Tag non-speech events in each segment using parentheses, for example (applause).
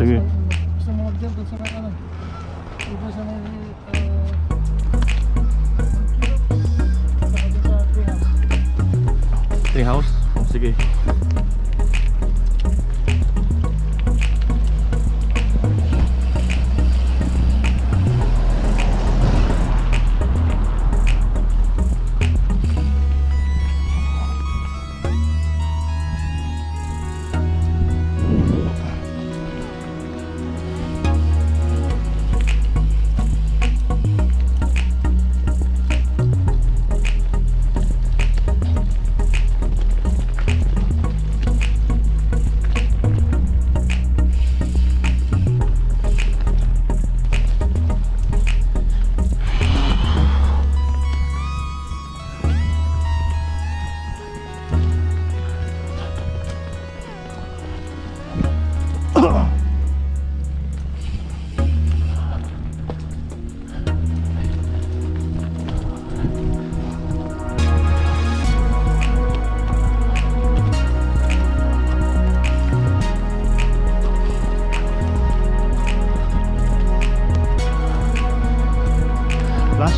Sige. Gusto mo mag-jump doon sa may ano? Iba sa may... Treehouse. Tree house? Sige.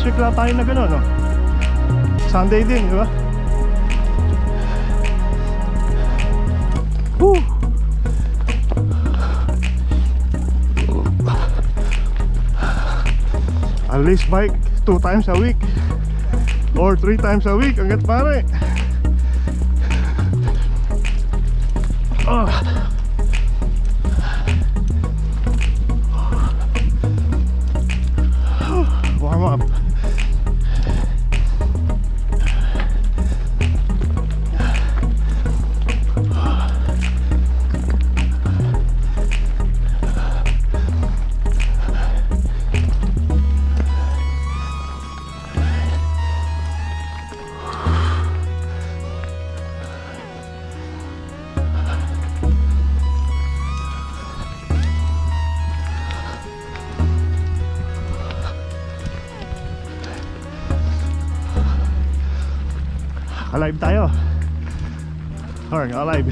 Last lang tayo na gano'n, no? Sunday din, di ba? Woo! At least bike two times a week or three times a week hanggat pare Ah. Alive tayo. Alright, alive.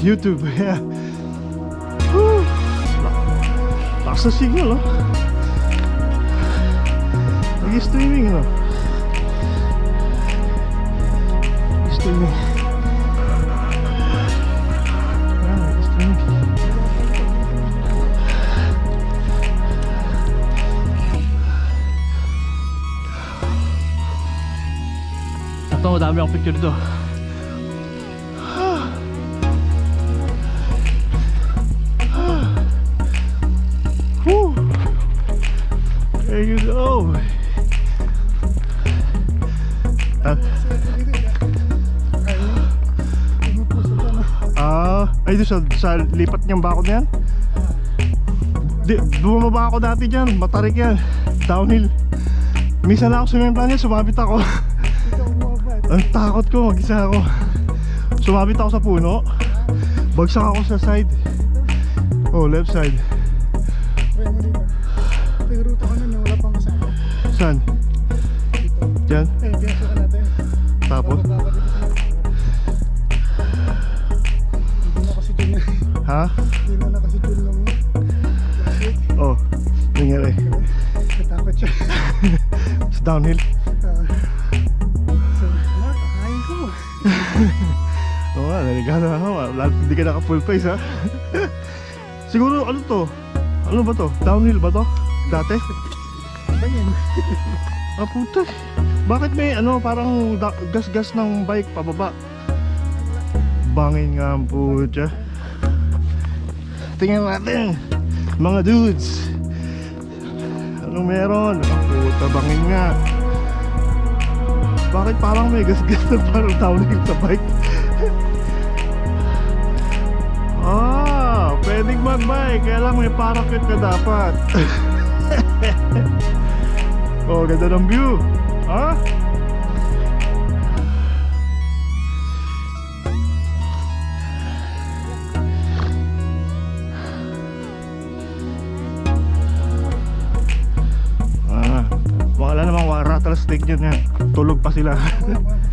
YouTube, (laughs) yeah. Woo! Lakas na signal, oh. Nag-streaming, no? Nag-streaming. Ito, dami akong picture dito. Whew. There you go. Ah, Ah, ay sa, sa lipat niyang bako na yan? Di, bumaba ako dati dyan, matarik yan. Downhill. Minsan lang ako sumemplan niya, sumabit ako. (laughs) Ang takot ko, mag-isa ako. Sumabit ako sa puno. Bagsak ako sa side. Oh, left side. Kaya mo dito. Ko na na wala pang kasama. Saan? Dito. Diyan? Eh, ka natin. Tapos? Hindi na kasi dyan Ha? Hindi na na kasi dyan nung last week. Oh, nangyari. Natakot siya. (laughs) Sa downhill. Ah. Oo nga, naligahan na ako. Lahat hindi ka naka full face ha. (laughs) Siguro ano to? Ano ba to? Downhill ba to? Dati? Ba yan? (laughs) Ah puta. Bakit may ano parang gas-gas ng bike pababa? Bangin nga ang puta. Tingnan natin. Mga dudes. Anong meron? Ah puta, bangin nga. Bakit parang may gas-gas na parang downhill sa bike? Pwedeng mag-bike. Kaya lang may parachute ka dapat. (laughs) oh, ganda ng view. Ha? Ah, wala namang wara rattle stick yun yan. Tulog pa sila. (laughs)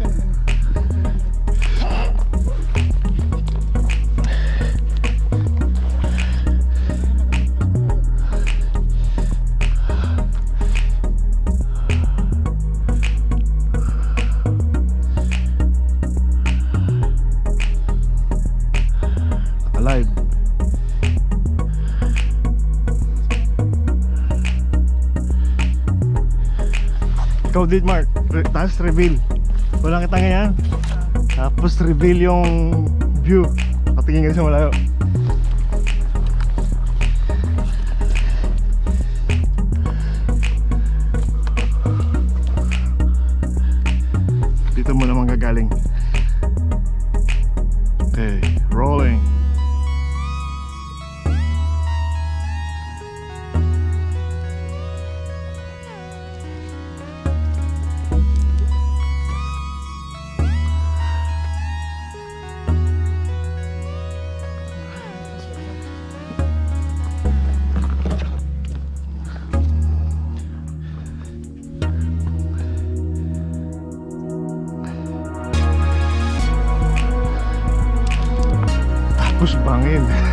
Din, Mark. Re- Tapos reveal. Walang kita ngayon. Tapos reveal yung view. Patingin ka sa malayo. Dito mo naman gagaling. Okay, rolling. Tapos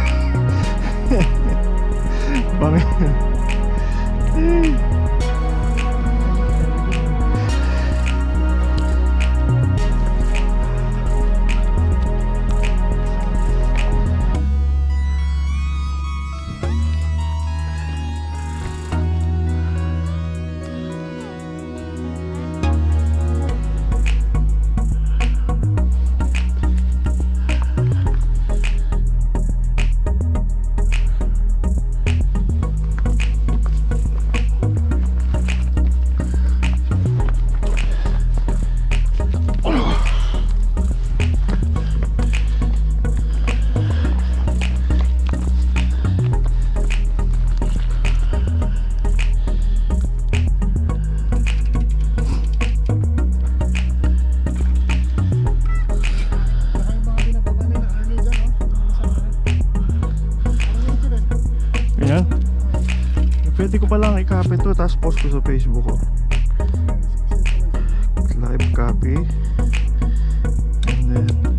Pwede ko palang i-copy to tapos post ko sa Facebook ko. Live copy. And then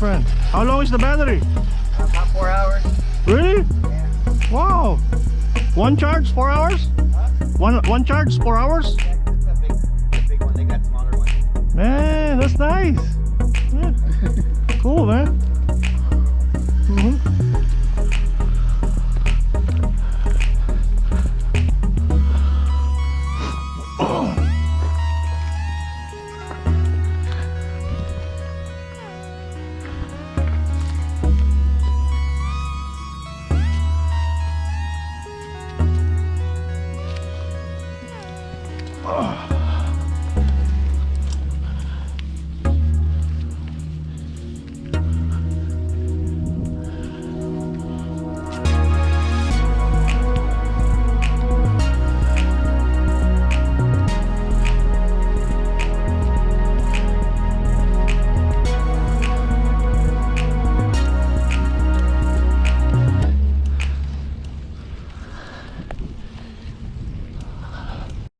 friend. How long is the battery? About four hours. Really? Yeah. Wow. One charge, four hours? One one charge, four hours? Yeah, 'cause it's a big, big one. They got smaller ones. Man, that's nice. Yeah. (laughs) cool, man.